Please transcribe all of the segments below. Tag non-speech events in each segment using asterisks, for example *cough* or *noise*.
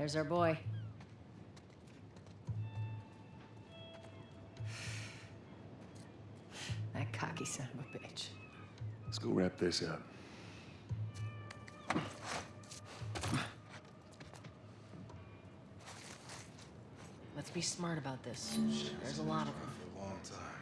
There's our boy. That cocky son of a bitch. Let's go wrap this up. Let's be smart about this. There's a lot of them. For a long time.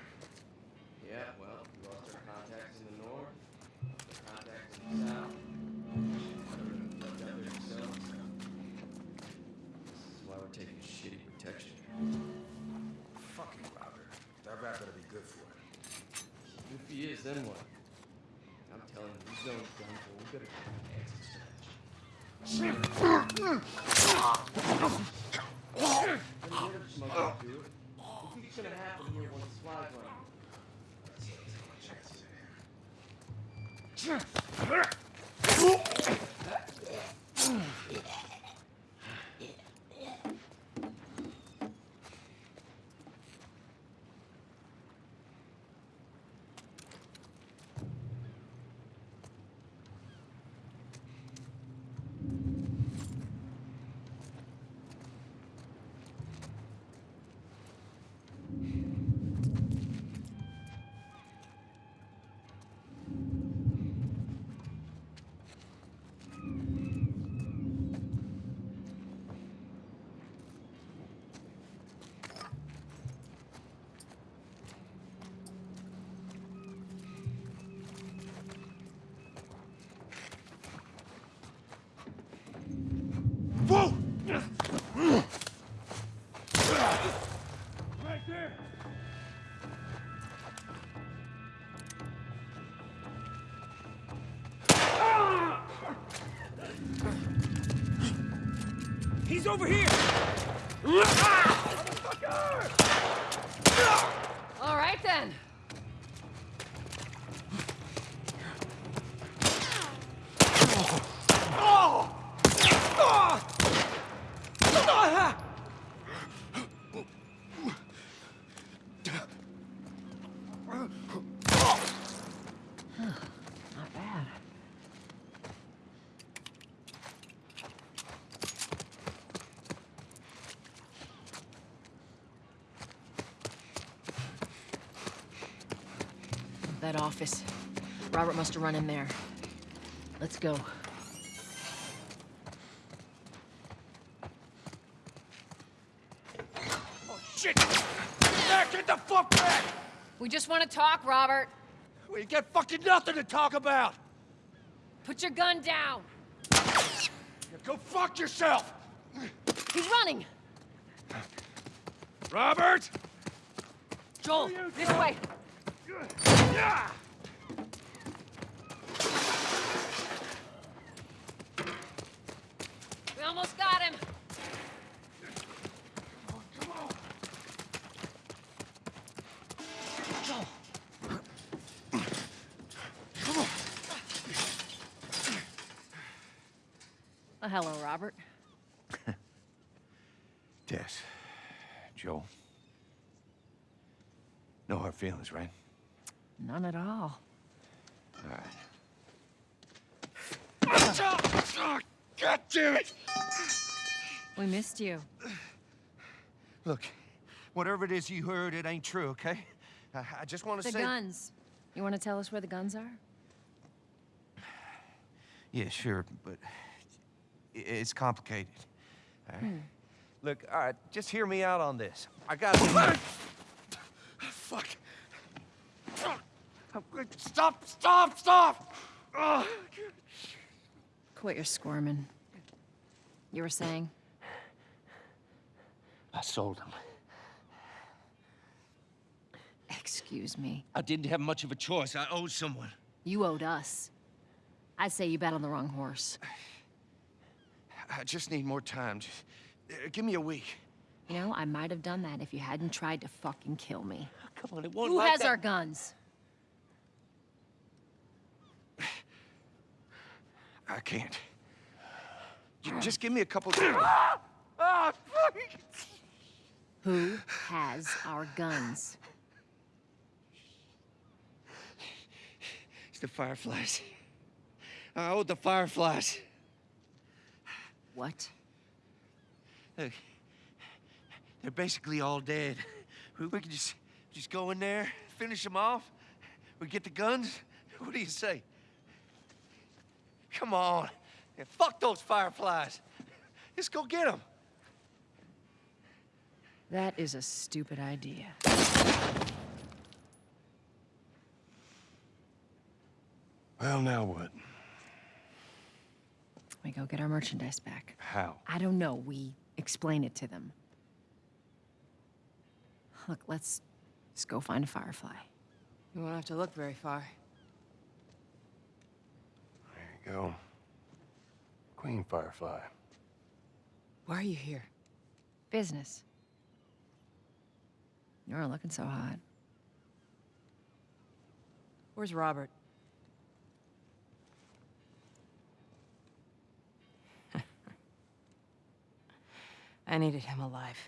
Rap better be good for it. If he is, then what? I'm telling you, these zones done for. We better get our asses smashed. He's over here! All right then. That office. Robert must have run in there. Let's go. Oh, shit! Back, get the fuck back! We just want to talk, Robert. We got fucking nothing to talk about! Put your gun down. You go fuck yourself! He's running. Robert! Joel, this way. We almost got him. Come on! Joel. Well, hello, Robert. *laughs* Tess. Joel. No hard feelings, right? None at all. All right. Oh, God damn it! We missed you. Look, whatever it is you heard, it ain't true, okay? I, I just want to say... The say... guns. You want to tell us where the guns are? Yeah, sure, but it's complicated. All right? Hmm. Look, all right, just hear me out on this. I got. Fuck. Stop! Stop! Stop! Ugh. Quit your squirming. You were saying? I sold him. Excuse me. I didn't have much of a choice. I owed someone. You owed us. I'd say you bet on the wrong horse. I just need more time. Just, uh, give me a week. You know, I might have done that if you hadn't tried to fucking kill me. Come on, it won't Who like has that. our guns? I can't. Just give me a couple. Ah! Who has our guns? It's the Fireflies. I owed the Fireflies. What? Look, they're basically all dead. We, we could just, just go in there, finish them off. We get the guns. What do you say? Come on. And fuck those fireflies. *laughs* Let's go get them. That is a stupid idea. Well, now what? We go get our merchandise back. How? I don't know. We explain it to them. Look, let's just go find a firefly. You won't have to look very far. There you go. Queen Firefly. Why are you here? Business. You aren't looking so hot. Where's Robert? *laughs* I needed him alive.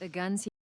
The guns he